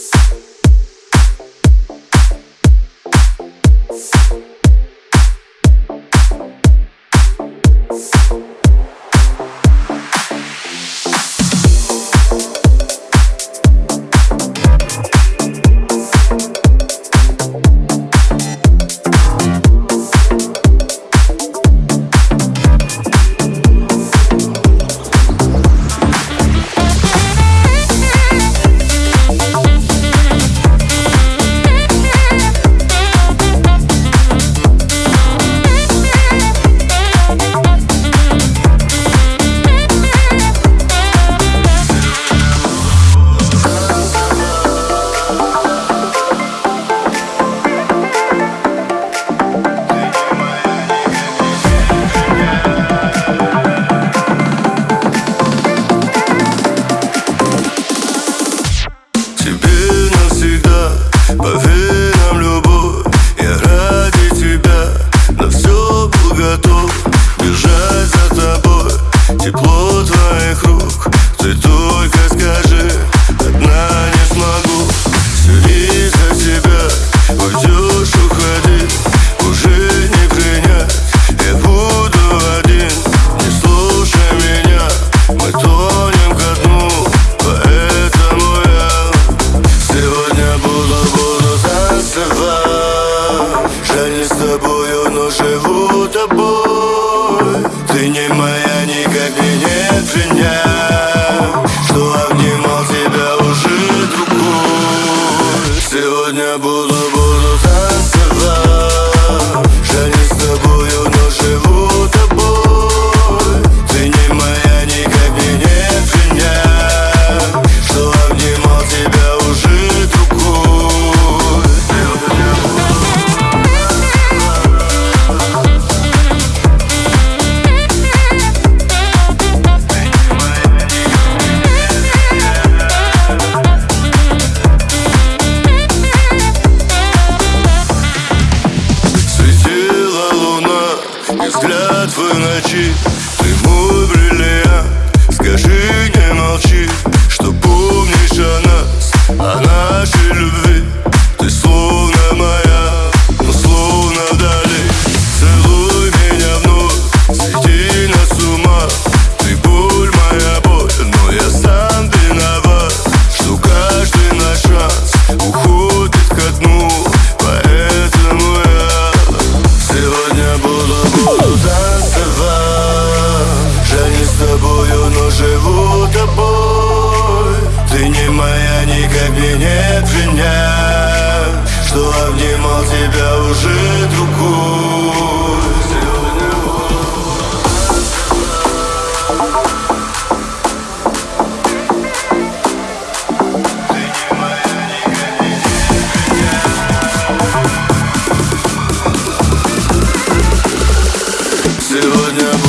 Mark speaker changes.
Speaker 1: Peace. Тепло твоих рук. Ты только скажи Одна не смогу. Все из-за тебя Уйдешь, уходи Уже не принять Я буду один. Не слушай меня Мы тонем ко дну. Поэтому я Сегодня буду, буду танцевать Жаль, не с тобою, но живу тобой. Ты не моя Сегодня буду, буду shit. тобой. Ты не моя, не кабинет меня Что обнимал тебя уже другой. Сегодня